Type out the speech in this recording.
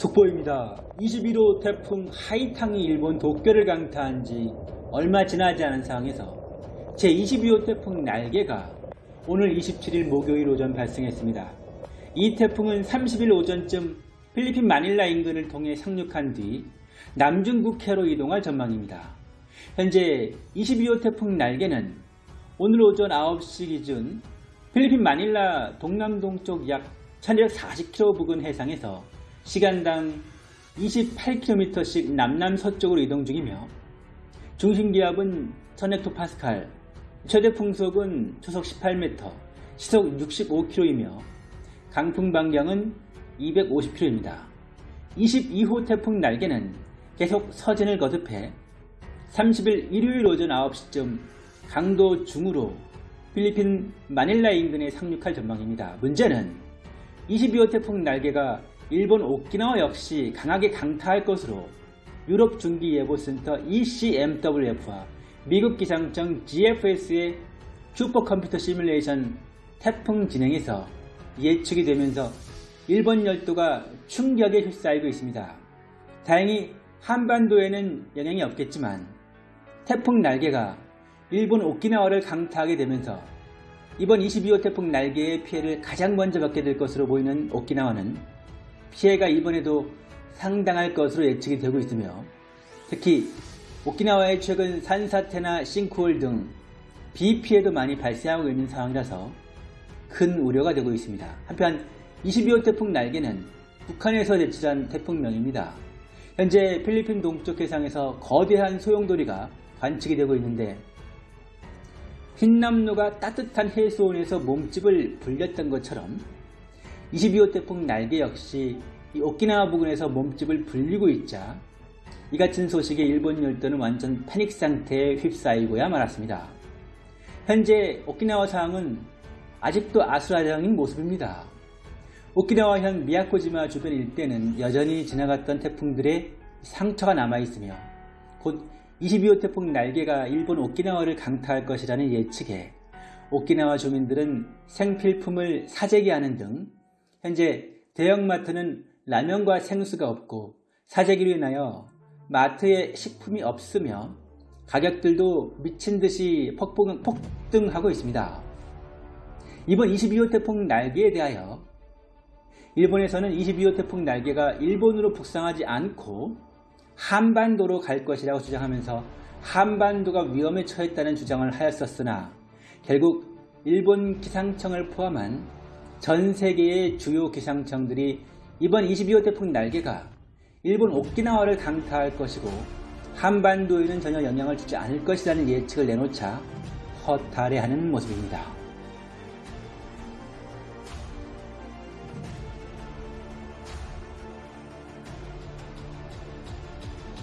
속보입니다. 21호 태풍 하이탕이 일본 도쿄를 강타한 지 얼마 지나지 않은 상황에서 제22호 태풍 날개가 오늘 27일 목요일 오전 발생했습니다. 이 태풍은 30일 오전쯤 필리핀 마닐라 인근을 통해 상륙한 뒤 남중국해로 이동할 전망입니다. 현재 22호 태풍 날개는 오늘 오전 9시 기준 필리핀 마닐라 동남동쪽 약 1240km 부근 해상에서 시간당 28km씩 남남서쪽으로 이동 중이며 중심기압은 1000헥토파스칼, 최대 풍속은 초속 18m, 시속 65km이며 강풍 반경은 250km입니다. 22호 태풍 날개는 계속 서진을 거듭해 30일 일요일 오전 9시쯤 강도 중으로 필리핀 마닐라 인근에 상륙할 전망입니다. 문제는 22호 태풍 날개가 일본 오키나와 역시 강하게 강타할 것으로 유럽 중기예보센터 ECMWF와 미국 기상청 GFS의 슈퍼컴퓨터 시뮬레이션 태풍 진행에서 예측이 되면서 일본 열도가 충격에 휩싸이고 있습니다. 다행히 한반도에는 영향이 없겠지만 태풍 날개가 일본 오키나와를 강타하게 되면서 이번 22호 태풍 날개의 피해를 가장 먼저 받게 될 것으로 보이는 오키나와는 피해가 이번에도 상당할 것으로 예측이 되고 있으며 특히 오키나와의 최근 산사태나 싱크홀 등 비피해도 많이 발생하고 있는 상황이라서 큰 우려가 되고 있습니다. 한편 22호 태풍 날개는 북한에서 제출한 태풍명입니다. 현재 필리핀 동쪽 해상에서 거대한 소용돌이가 관측이 되고 있는데 흰남노가 따뜻한 해수온에서 몸집을 불렸던 것처럼 22호 태풍 날개 역시 오키나와 부근에서 몸집을 불리고 있자 이 같은 소식에 일본 열도는 완전 패닉 상태에 휩싸이고야 말았습니다. 현재 오키나와 상황은 아직도 아수라장인 모습입니다. 오키나와현 미야코지마 주변 일대는 여전히 지나갔던 태풍들의 상처가 남아있으며 곧 22호 태풍 날개가 일본 오키나와를 강타할 것이라는 예측에 오키나와 주민들은 생필품을 사재기하는 등 현재 대형마트는 라면과 생수가 없고 사재기로 인하여 마트에 식품이 없으며 가격들도 미친 듯이 폭등하고 있습니다. 이번 22호 태풍 날개에 대하여 일본에서는 22호 태풍 날개가 일본으로 북상하지 않고 한반도로 갈 것이라고 주장하면서 한반도가 위험에 처했다는 주장을 하였었으나 결국 일본 기상청을 포함한 전 세계의 주요 기상청들이 이번 22호 태풍 날개가 일본 오키나와를 강타할 것이고 한반도에는 전혀 영향을 주지 않을 것이라는 예측을 내놓자 허탈해하는 모습입니다.